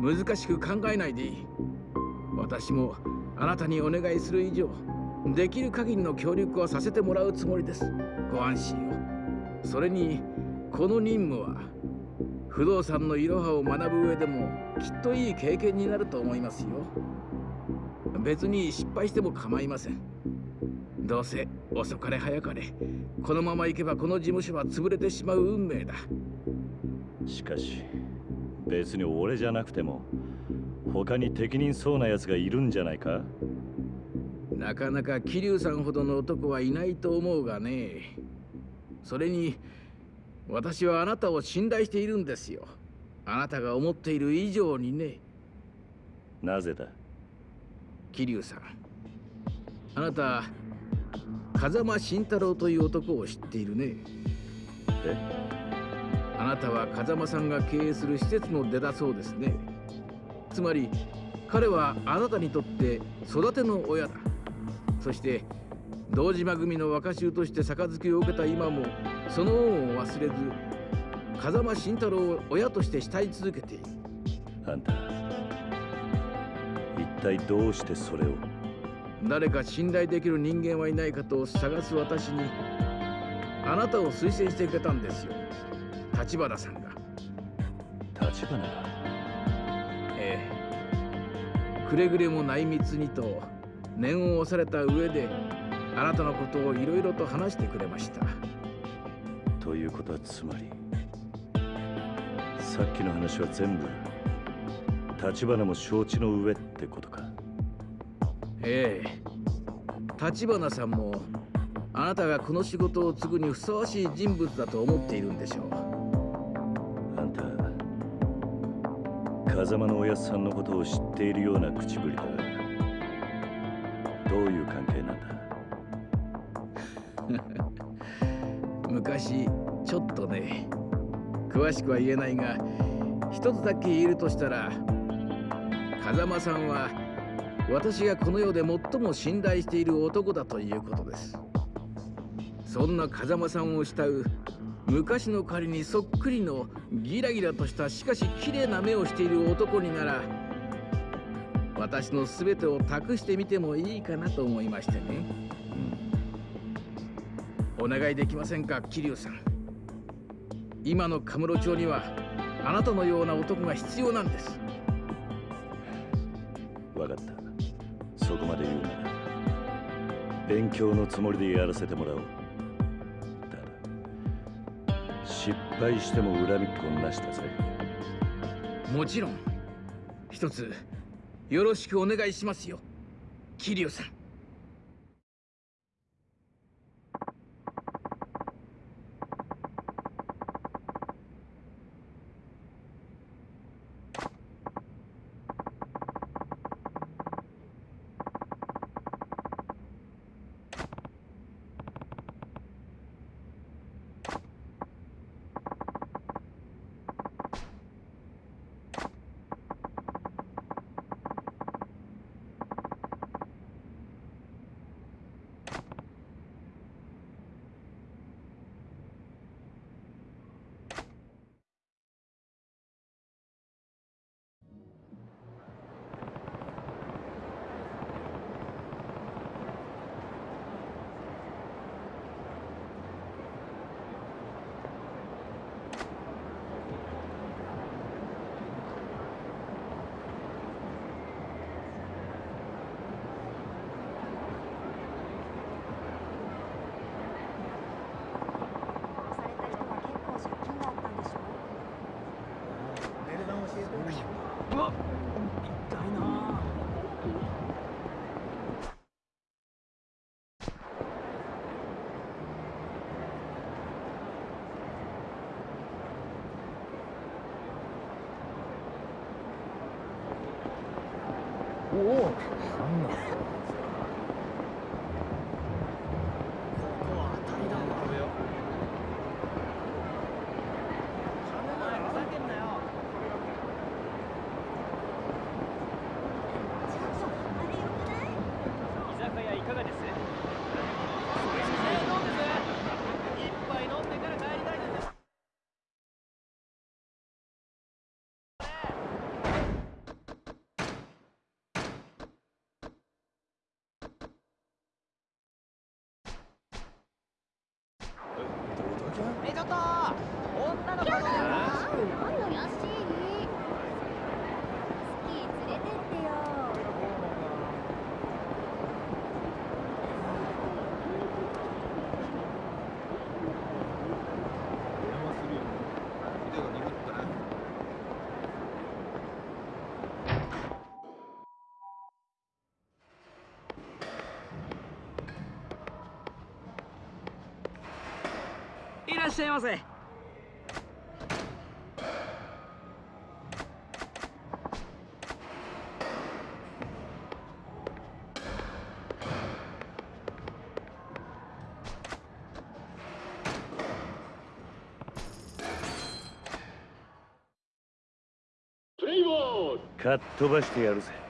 G: 難しく考えないでいい私もあなたにお願いする以上できる限りの協力はさせてもらうつもりです。ご安心を。それにこの任務は不動産のいろはを学ぶ上でもきっといい経験になると思いますよ。別に失敗しても構いません。どうせ遅かれ早かれこのまま行けばこの事務所は潰れてしまう運命だ。
C: しかし別に俺じゃなくても他に適任そうな奴がいるんじゃないか？
G: なかなか桐生さんほどの男はいないと思うがね。それに私はあなたを信頼しているんですよ。あなたが思っている以上にね。
C: なぜだ？
G: 桐生さん。あなた風間慎太郎という男を知っているね。
C: え？
G: あなたは風間さんが経営する施設の出だそうですねつまり彼はあなたにとって育ての親だ。そして堂島組の若衆として杯を受けた今もその恩を忘れず風間慎太郎を親として慕い続けている。
C: あんた一体どうしてそれを？
G: 誰か信頼できる人間はいないかと探す私にあなたを推薦してくれたんですよ。立花さんが。
C: 立花が？
G: ええくれぐれも内密にと念を押された上であなたのことをいろいろと話してくれました。
C: ということはつまりさっきの話は全部立花も承知の上ってことか。
G: ええ。立花さんもあなたがこの仕事を継ぐにふさわしい人物だと思っているんでしょう
C: 風間のおやっさんのことを知っているような口ぶりだ。がどういう関係なんだ？
G: 昔ちょっとね詳しくは言えないが一つだけ言えるとしたら風間さんは私がこの世で最も信頼している男だということです。そんな風間さんを慕う昔の仮にそっくりのギラギラとしたしかし綺麗な目をしている男になら私の全てを託してみてもいいかなと思いましてね、うん、お願いできませんか桐生さん。今のカムロ町にはあなたのような男が必要なんです。
C: 分かった。そこまで言うなら勉強のつもりでやらせてもらおう。失敗しても恨みっこなしたぜ。
G: もちろん。一つよろしくお願いしますよ。桐生さん。
H: し
D: ゃいませ。
C: かっ飛ばしてやるぜ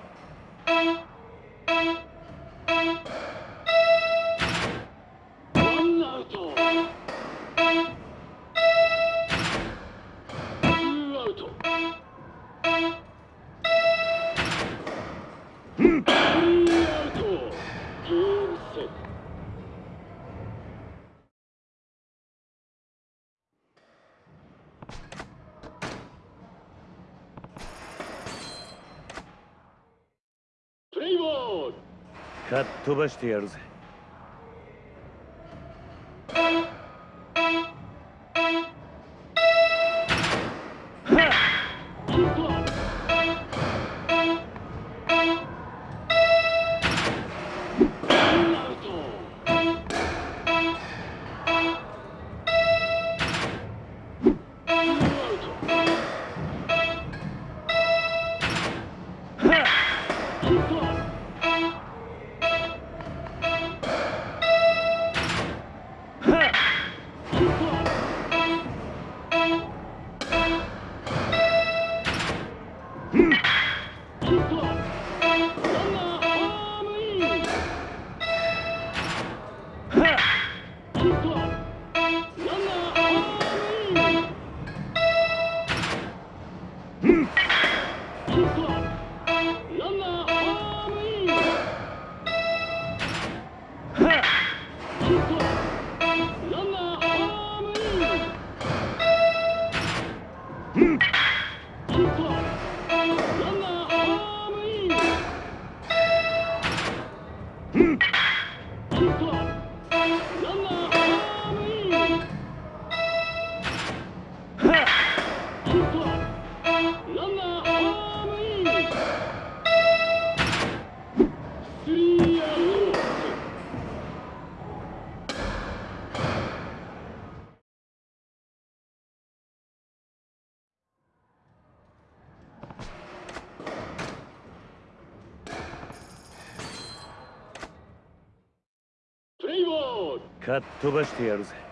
C: かっ飛ばしてやるぜかっ飛ばしてやるぜ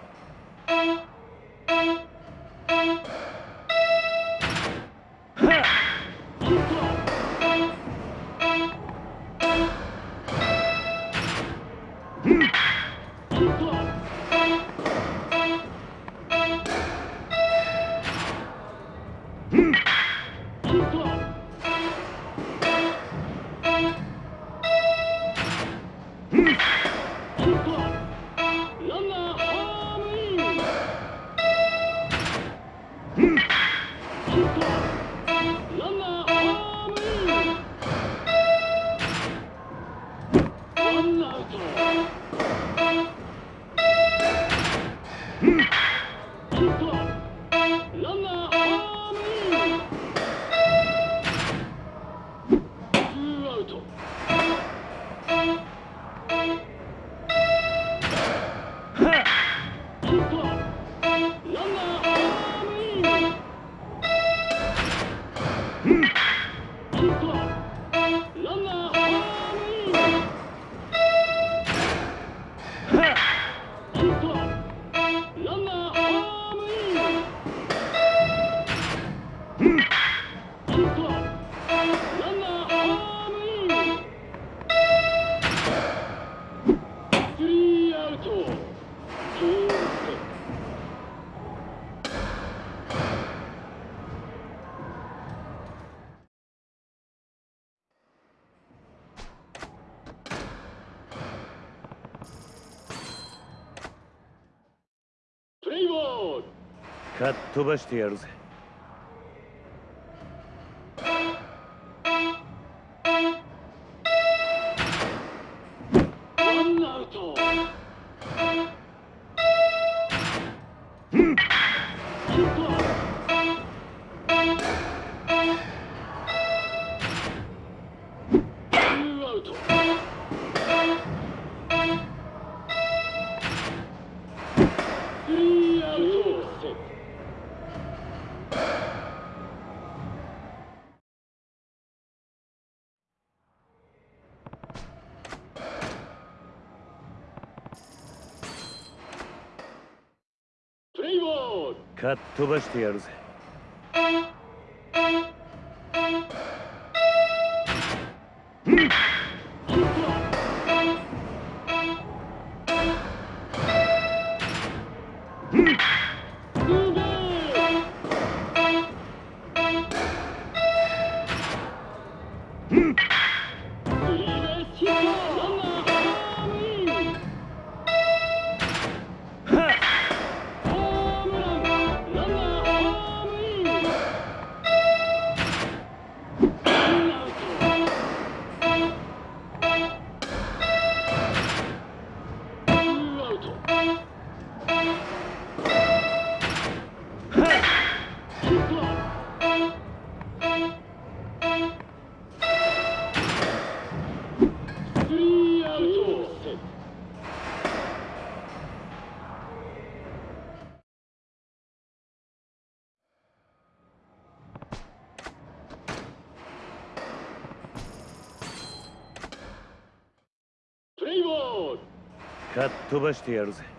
C: っ飛ばしてやるぜ。かっ飛ばしてやるぜかっ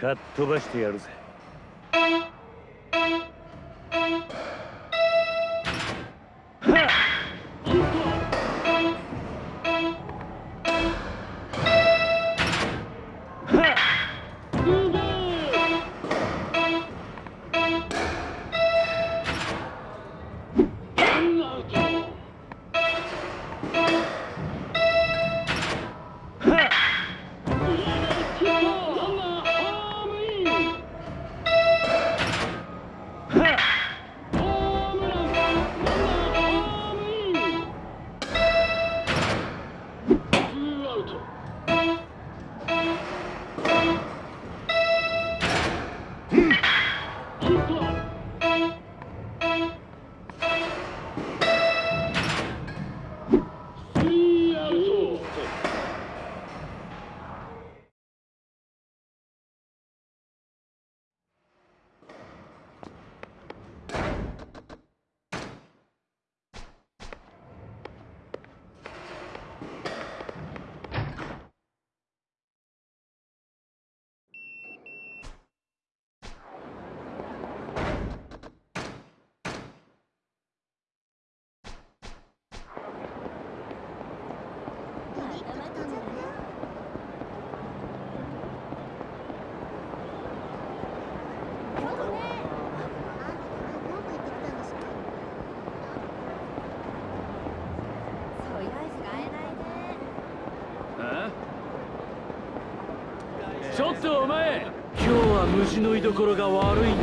H: かっ飛ばしてやるぜ。
D: 虫の居所が悪い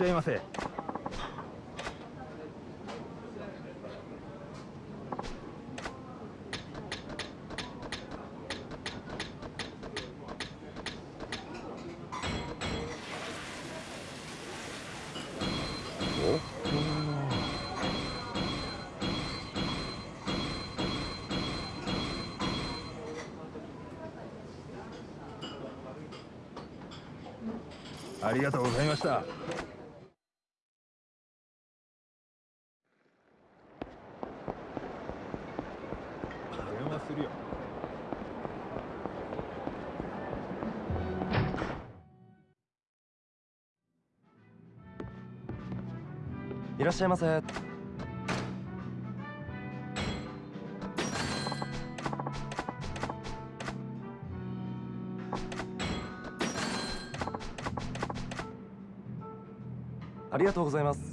D: し
L: ゃいませありがとうございました。
M: らっしゃいませ。ありがとうございます。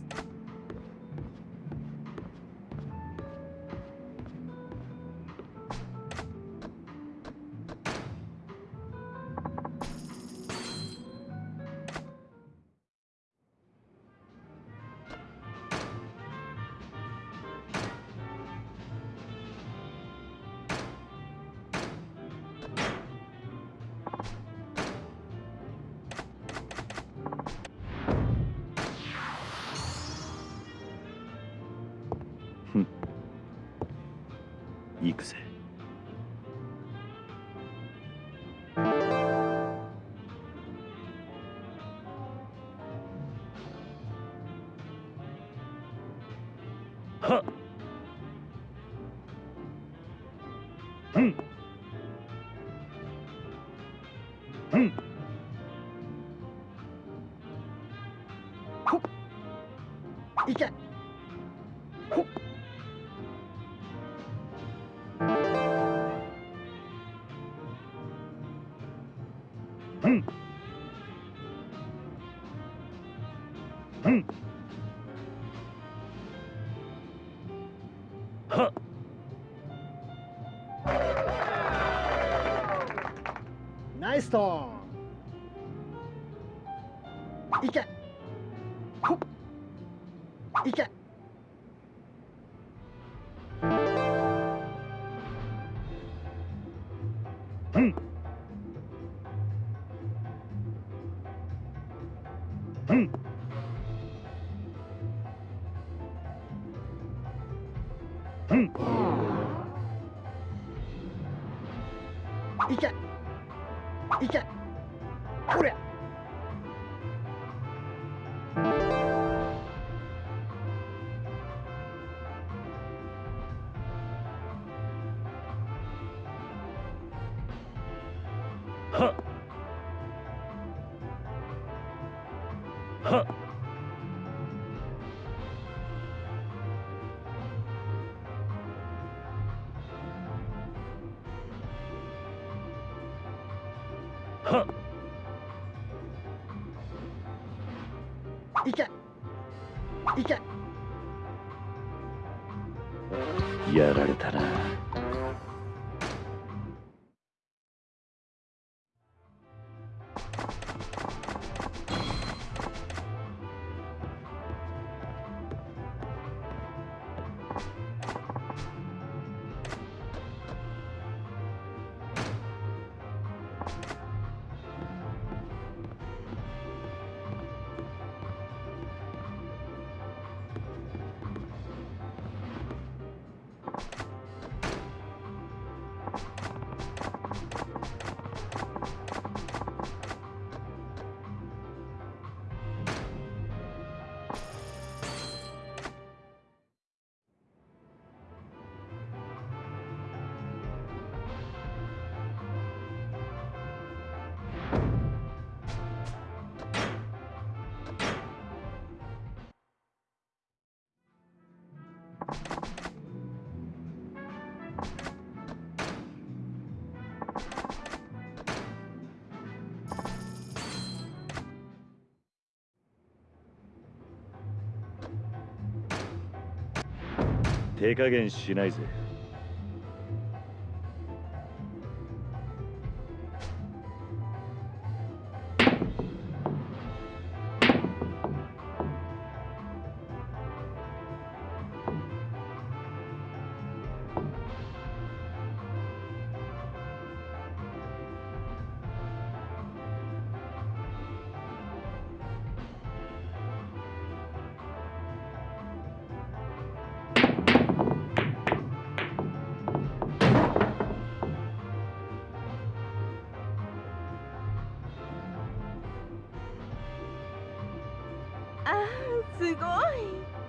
C: 手加減しないぜ。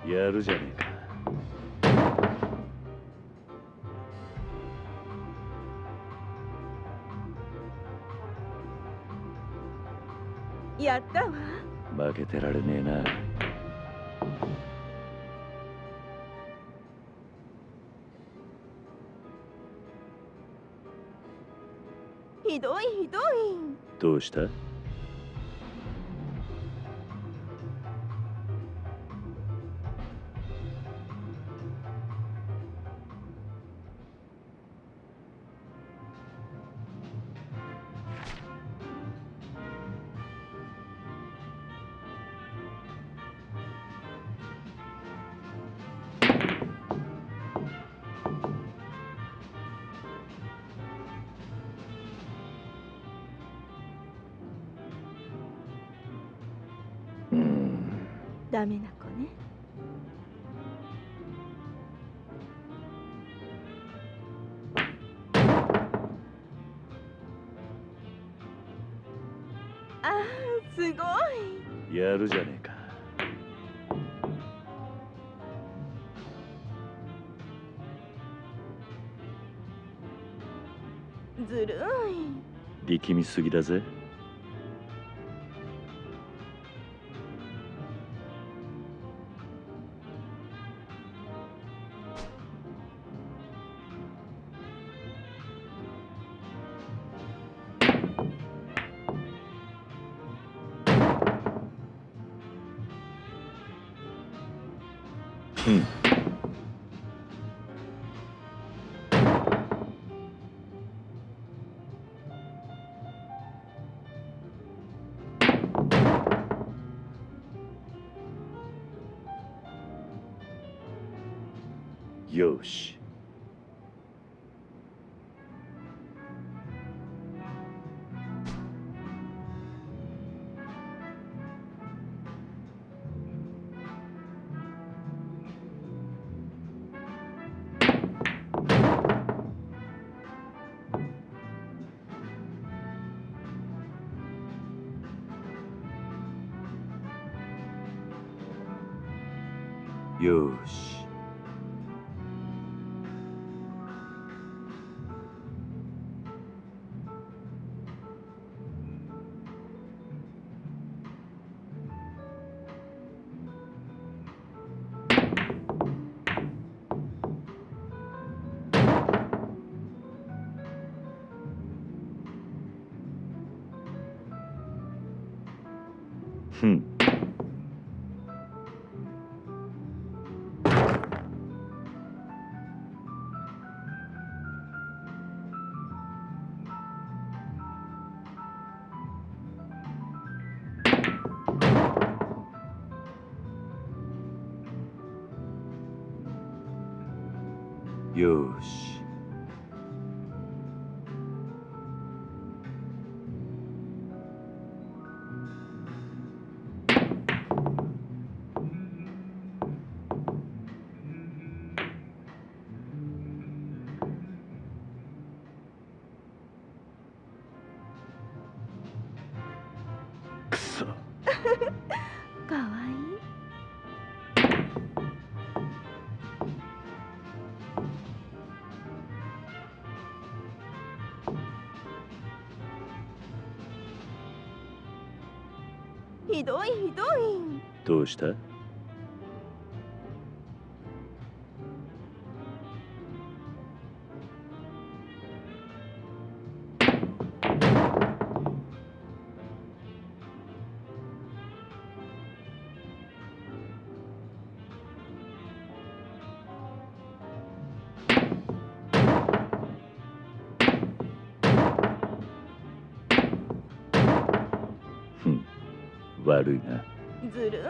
C: やるじゃねえか。
I: やったわ。
C: 負けてられねえな。
I: ひどいひどい。
C: どうした？力みすぎだぜ。Deus. Yours. よ
D: どいひどい
C: どうした？ふん悪いな。
D: ずる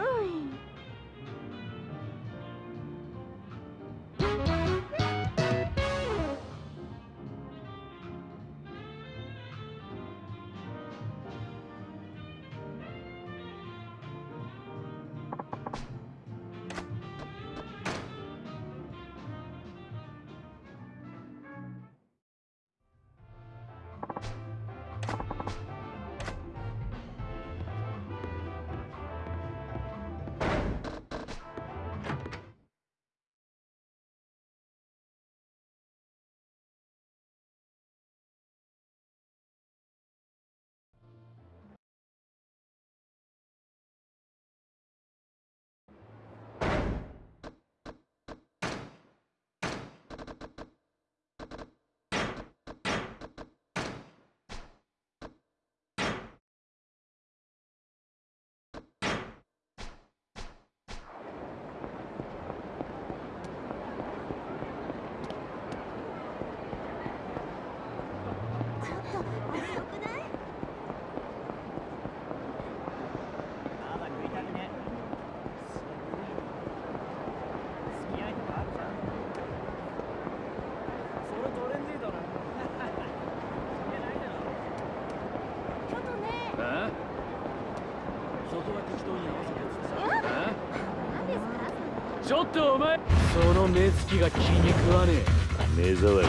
N: ょっと
O: お前。その目つきが気に食わねえ。
C: 目障り。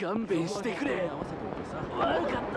O: 勘弁してくれかっ